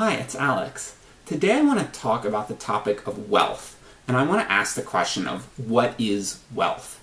Hi, it's Alex. Today I want to talk about the topic of wealth, and I want to ask the question of what is wealth?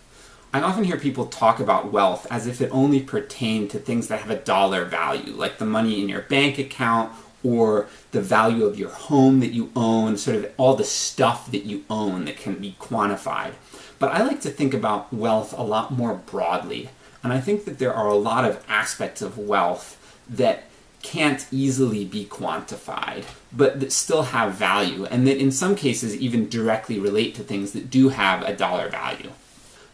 I often hear people talk about wealth as if it only pertained to things that have a dollar value, like the money in your bank account or the value of your home that you own, sort of all the stuff that you own that can be quantified. But I like to think about wealth a lot more broadly, and I think that there are a lot of aspects of wealth that can't easily be quantified, but that still have value, and that in some cases even directly relate to things that do have a dollar value.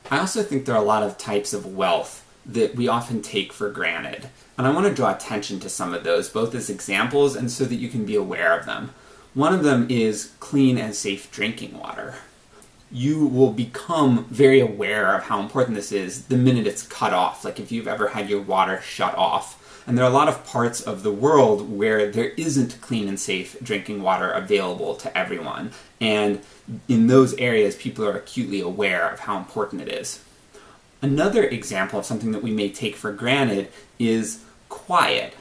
I also think there are a lot of types of wealth that we often take for granted, and I want to draw attention to some of those, both as examples and so that you can be aware of them. One of them is clean and safe drinking water. You will become very aware of how important this is the minute it's cut off, like if you've ever had your water shut off and there are a lot of parts of the world where there isn't clean and safe drinking water available to everyone. And in those areas, people are acutely aware of how important it is. Another example of something that we may take for granted is quiet.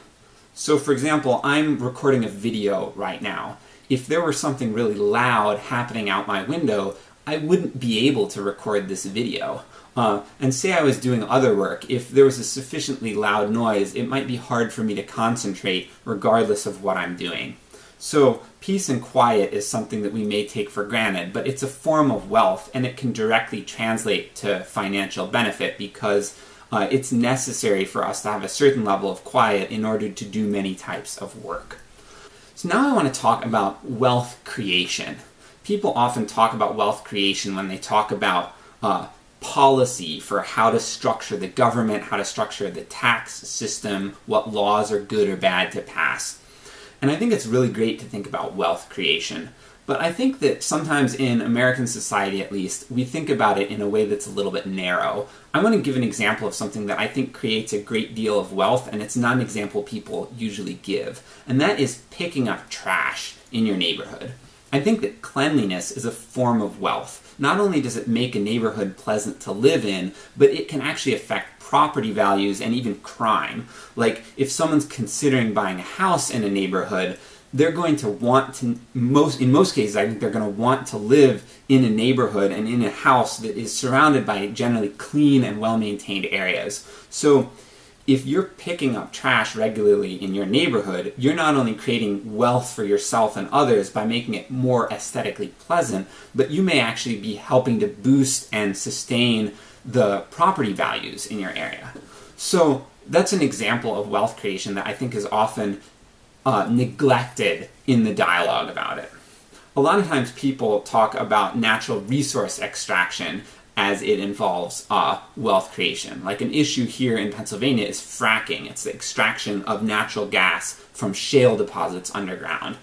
So for example, I'm recording a video right now. If there were something really loud happening out my window, I wouldn't be able to record this video. Uh, and say I was doing other work, if there was a sufficiently loud noise, it might be hard for me to concentrate regardless of what I'm doing. So peace and quiet is something that we may take for granted, but it's a form of wealth and it can directly translate to financial benefit because uh, it's necessary for us to have a certain level of quiet in order to do many types of work. So now I want to talk about wealth creation. People often talk about wealth creation when they talk about uh, policy for how to structure the government, how to structure the tax system, what laws are good or bad to pass. And I think it's really great to think about wealth creation. But I think that sometimes in American society at least, we think about it in a way that's a little bit narrow. I want to give an example of something that I think creates a great deal of wealth, and it's not an example people usually give. And that is picking up trash in your neighborhood. I think that cleanliness is a form of wealth not only does it make a neighborhood pleasant to live in, but it can actually affect property values and even crime. Like, if someone's considering buying a house in a neighborhood, they're going to want to, most, in most cases, I think they're going to want to live in a neighborhood and in a house that is surrounded by generally clean and well-maintained areas. So, if you're picking up trash regularly in your neighborhood, you're not only creating wealth for yourself and others by making it more aesthetically pleasant, but you may actually be helping to boost and sustain the property values in your area. So that's an example of wealth creation that I think is often uh, neglected in the dialogue about it. A lot of times people talk about natural resource extraction as it involves uh, wealth creation. Like an issue here in Pennsylvania is fracking. It's the extraction of natural gas from shale deposits underground.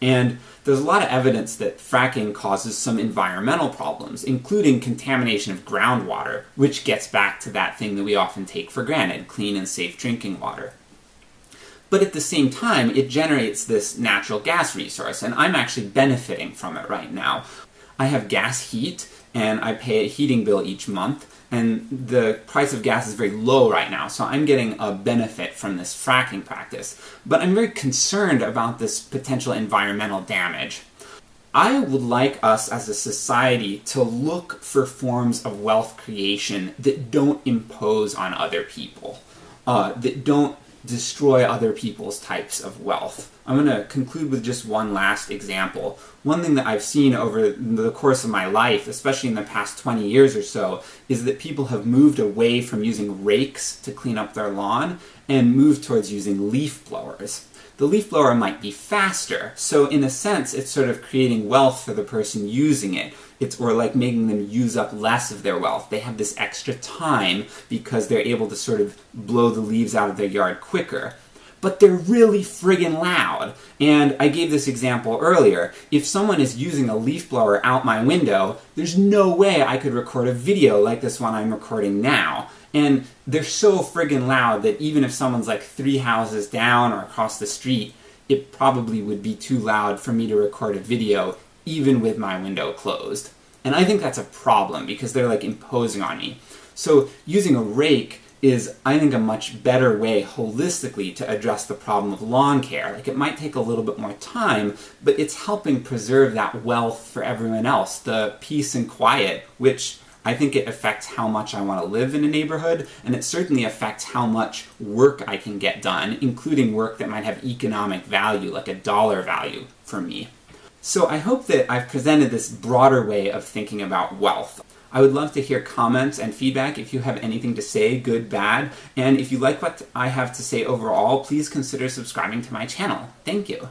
And there's a lot of evidence that fracking causes some environmental problems, including contamination of groundwater, which gets back to that thing that we often take for granted, clean and safe drinking water. But at the same time, it generates this natural gas resource, and I'm actually benefiting from it right now. I have gas heat, and I pay a heating bill each month, and the price of gas is very low right now, so I'm getting a benefit from this fracking practice. But I'm very concerned about this potential environmental damage. I would like us as a society to look for forms of wealth creation that don't impose on other people, uh, that don't destroy other people's types of wealth. I'm going to conclude with just one last example. One thing that I've seen over the course of my life, especially in the past 20 years or so, is that people have moved away from using rakes to clean up their lawn and moved towards using leaf blowers. The leaf blower might be faster, so in a sense it's sort of creating wealth for the person using it. It's or like making them use up less of their wealth. They have this extra time because they're able to sort of blow the leaves out of their yard quicker but they're really friggin' loud. And I gave this example earlier. If someone is using a leaf blower out my window, there's no way I could record a video like this one I'm recording now. And they're so friggin' loud that even if someone's like three houses down or across the street, it probably would be too loud for me to record a video even with my window closed. And I think that's a problem because they're like imposing on me. So using a rake is, I think, a much better way holistically to address the problem of lawn care. Like, it might take a little bit more time, but it's helping preserve that wealth for everyone else, the peace and quiet, which I think it affects how much I want to live in a neighborhood, and it certainly affects how much work I can get done, including work that might have economic value, like a dollar value for me. So I hope that I've presented this broader way of thinking about wealth. I would love to hear comments and feedback if you have anything to say, good, bad, and if you like what I have to say overall, please consider subscribing to my channel. Thank you.